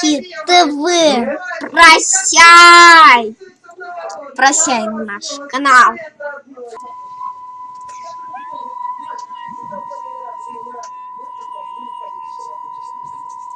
Кити ТВ. Прощай! Прощай наш канал.